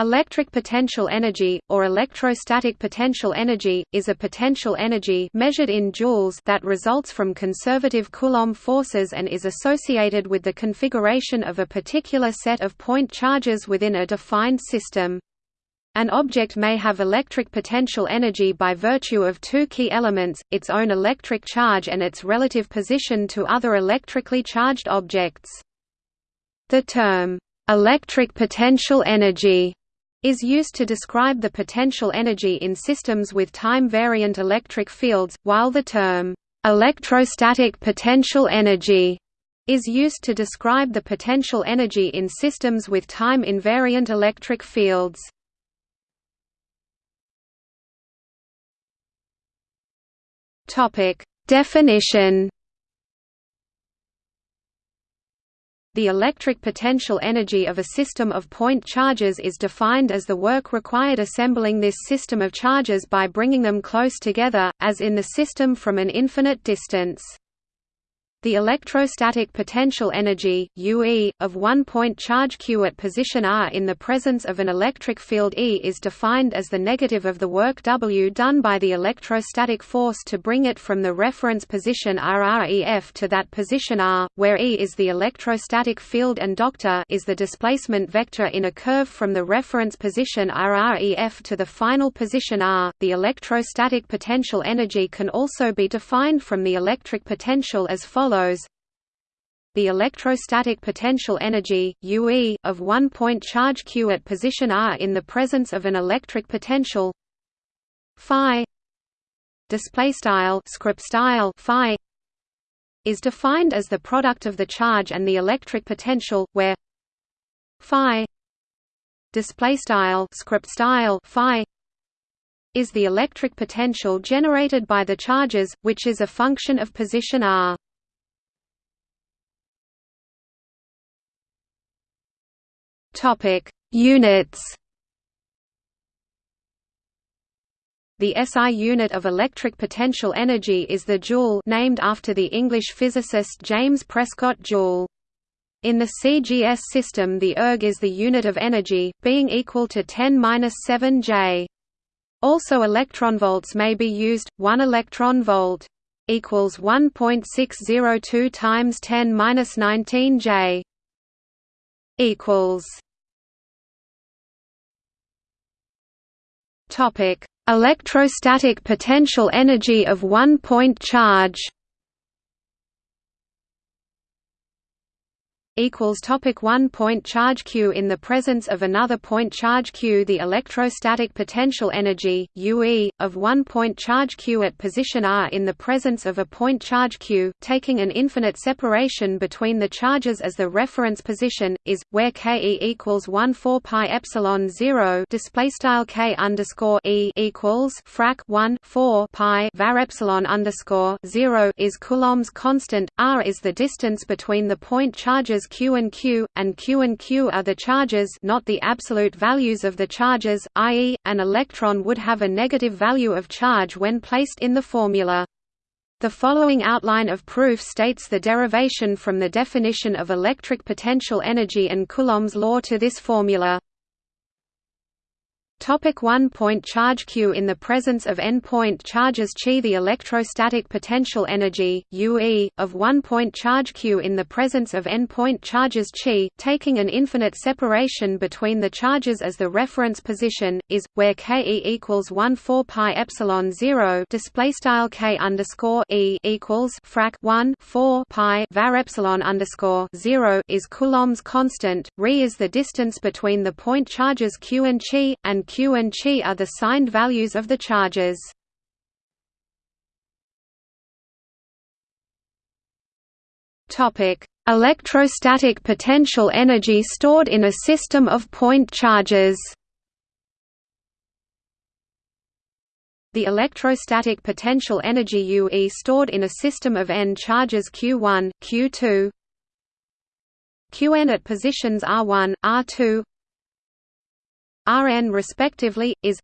Electric potential energy, or electrostatic potential energy, is a potential energy measured in joules that results from conservative Coulomb forces and is associated with the configuration of a particular set of point charges within a defined system. An object may have electric potential energy by virtue of two key elements, its own electric charge and its relative position to other electrically charged objects. The term, "'electric potential energy' is used to describe the potential energy in systems with time-variant electric fields, while the term, "'electrostatic potential energy' is used to describe the potential energy in systems with time-invariant electric fields. Definition The electric potential energy of a system of point charges is defined as the work required assembling this system of charges by bringing them close together, as in the system from an infinite distance. The electrostatic potential energy, UE, of one point charge q at position r in the presence of an electric field E is defined as the negative of the work W done by the electrostatic force to bring it from the reference position RREF to that position r, where E is the electrostatic field and doctor is the displacement vector in a curve from the reference position RREF to the final position r. The electrostatic potential energy can also be defined from the electric potential as follows follows. The electrostatic potential energy UE of one point charge q at position r in the presence of an electric potential phi is defined as the product of the charge and the electric potential where phi is the electric potential generated by the charges which is a function of position r Topic: Units. The SI unit of electric potential energy is the joule named after the English physicist James Prescott Joule. In the CGS system the erg is the unit of energy, being equal to 10-7 J. Also electronvolts may be used, 1 electron volt equals 1.602 times 10-19 J equals Topic: Electrostatic potential energy of one-point charge. Equals topic 1 point charge q in the presence of another point charge q. The electrostatic potential energy ue of 1 point charge q at position r in the presence of a point charge q taking an infinite separation between the charges as the reference position is where ke equals 1 4 pi epsilon 0 display style k underscore e equals frac 1 4 pi var epsilon underscore 0 is coulomb's constant. R is the distance between the point charges q and q, and q and q are the charges not the absolute values of the charges, i.e., an electron would have a negative value of charge when placed in the formula. The following outline of proof states the derivation from the definition of electric potential energy and Coulomb's law to this formula. Topic 1 point charge q In the presence of n point charges Chi the electrostatic potential energy UE of 1 point charge q in the presence of n point charges Chi taking an infinite separation between the charges as the reference position is where Ke equals 1 4 pi epsilon 0 display style K underscore E equals frac 1 4 pi var epsilon underscore 0 is Coulomb's constant Re is the distance between the point charges q and Chi and q and chi are the signed values of the charges. Topic: Electrostatic potential energy stored in a system of point charges. The electrostatic potential energy UE stored in a system of n charges Q1, Q2, Qn at positions R1, R2, Rn respectively, is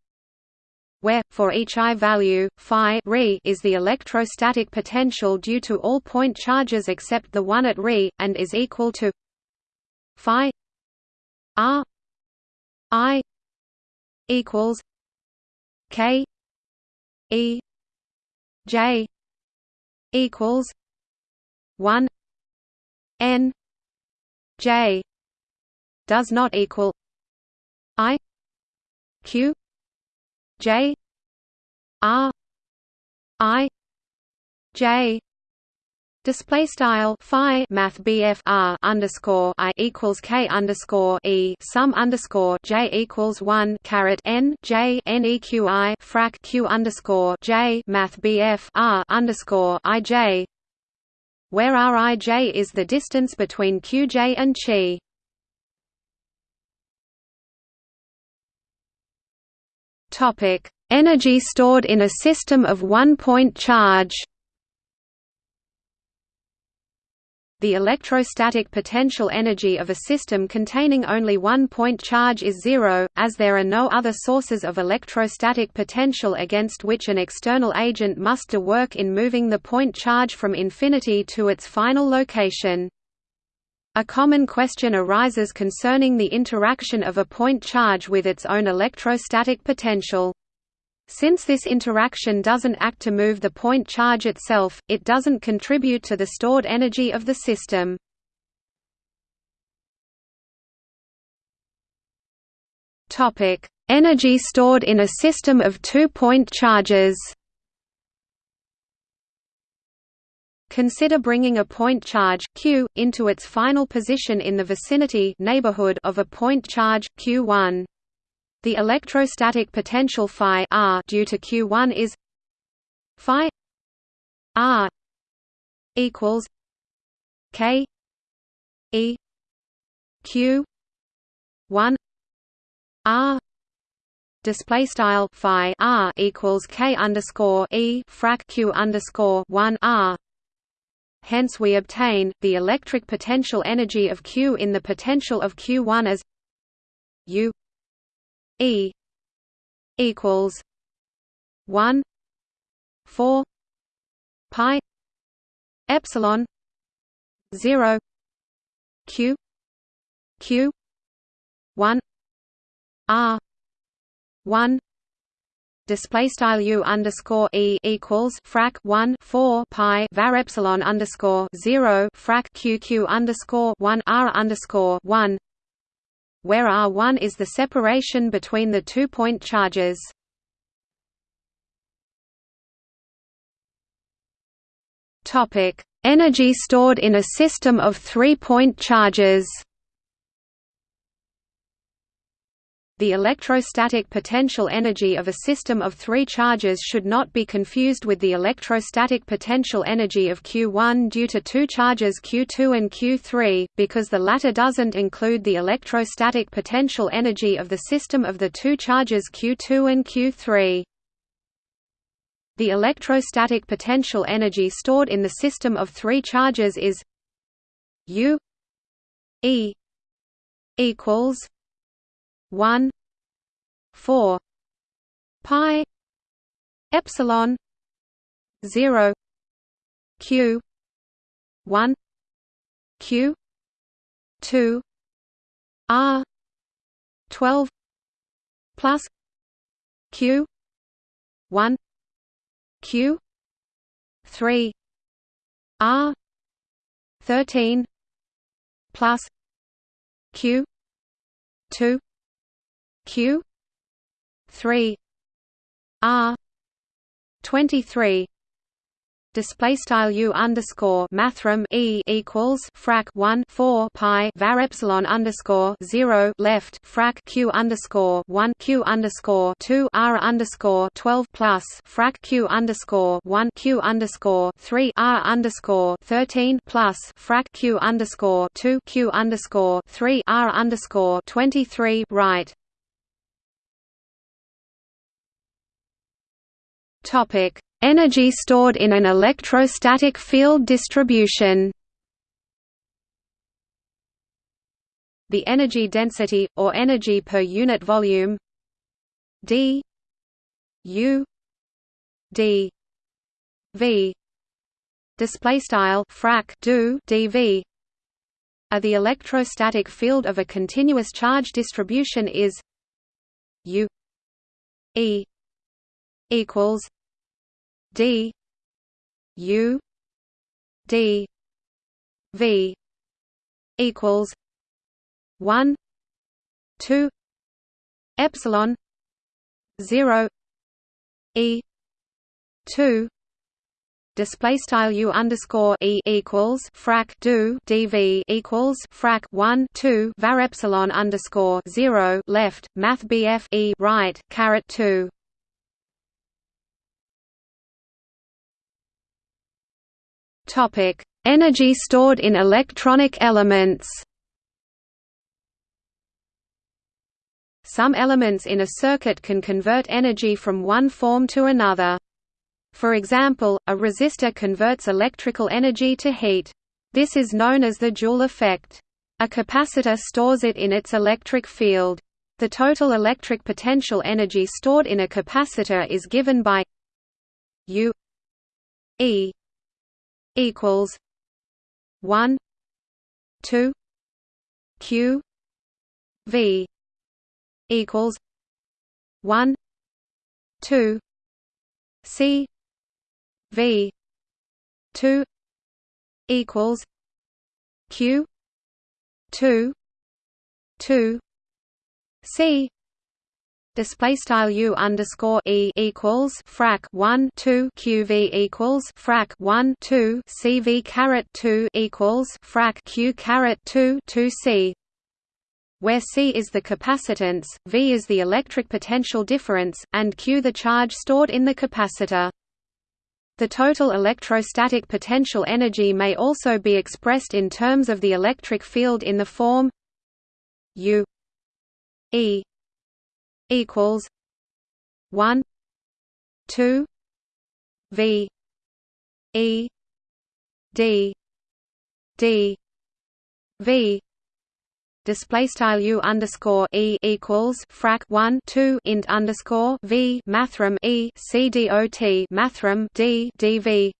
where, for each I value, phi re is the electrostatic potential due to all point charges except the one at re, and is equal to phi r i equals K E J equals one N J does not equal Q J R I J Display style phi math BF R underscore I equals K underscore E sum underscore J equals one caret N J N EQI frac Q underscore J math BF R underscore I J where Rij is the distance between Qj and Chi. Topic: Energy stored in a system of one-point charge. The electrostatic potential energy of a system containing only one point charge is zero, as there are no other sources of electrostatic potential against which an external agent must do work in moving the point charge from infinity to its final location. A common question arises concerning the interaction of a point charge with its own electrostatic potential. Since this interaction doesn't act to move the point charge itself, it doesn't contribute to the stored energy of the system. Energy stored in a system of two-point charges. Consider bringing a point charge q into its final position in the vicinity neighborhood of a point charge q1. The electrostatic potential phi r due to Q1 is phi r equals k e q 1 r display style phi r equals k underscore e frac q underscore 1 r hence we obtain the electric potential energy of q in the potential of q1 as u E equals one four pi epsilon zero Q Q one R one display style u underscore e equals frac 1 4 pi var epsilon underscore 0 frac q q underscore 1 r underscore 1 where R1 is the separation between the two point charges. Topic: Energy stored in a system of three-point charges. The electrostatic potential energy of a system of three charges should not be confused with the electrostatic potential energy of Q1 due to two charges Q2 and Q3, because the latter doesn't include the electrostatic potential energy of the system of the two charges Q2 and Q3. The electrostatic potential energy stored in the system of three charges is U E equals 1 4 pi epsilon 0 q 1 q 2 r 12 plus q 1 q 3 r 13 plus q 2 q. 3 r. 23 display style u underscore mathrm e equals frac 1 4 pi var epsilon underscore 0 left frac q underscore 1 q underscore 2 r underscore 12 plus frac q underscore 1 q underscore 3 r underscore 13 plus frac q underscore 2 q underscore 3 r underscore 23 right Topic: Energy stored in an electrostatic field distribution. The energy density or energy per unit volume d u d v. Display style frac do dv are the electrostatic field of a continuous charge distribution is u E equals D. U. D. V. equals one two epsilon zero E two display style u underscore e equals frac do dv equals frac 1 2 var epsilon underscore 0 left math bf e right caret 2 topic energy stored in electronic elements some elements in a circuit can convert energy from one form to another for example, a resistor converts electrical energy to heat. This is known as the Joule effect. A capacitor stores it in its electric field. The total electric potential energy stored in a capacitor is given by U E equals 1 2 Q V equals 1 2 C V two equals Q two two C display style u underscore e equals frac 1 2 qv equals frac 1 2 cv caret 2 equals frac q caret 2 2 c where c is the capacitance v is the electric potential difference and q the charge stored in the capacitor. The total electrostatic potential energy may also be expressed in terms of the electric field in the form U E equals 1 2 V E D D V. Display style u underscore e equals frac 1 2 int underscore v mathrm e c dot mathrm d dv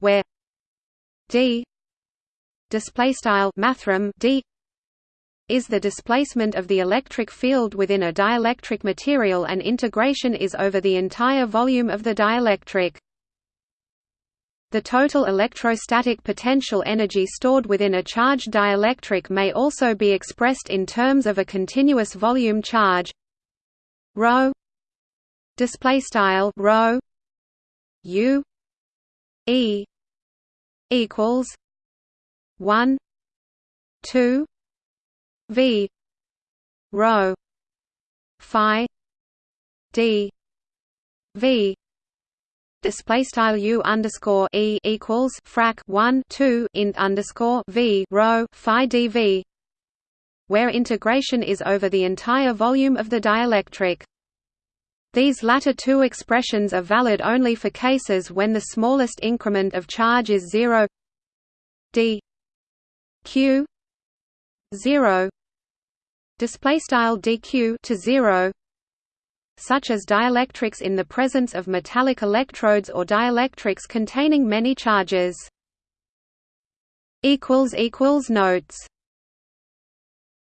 where d display style mathrm d is the displacement of the electric field within a dielectric material and integration is over the entire volume of the dielectric. The total electrostatic potential energy stored within a charged dielectric may also be expressed in terms of a continuous volume charge. Ρ display style ρ u e equals 1 2 v rho phi d v display style u underscore e equals frac 1 2 int underscore v rho phi dv where integration is over the entire volume of the dielectric. These latter two expressions are valid only for cases when the smallest increment of charge is 0 d q 0 display style dq to 0 such as dielectrics in the presence of metallic electrodes or dielectrics containing many charges. equals equals Notes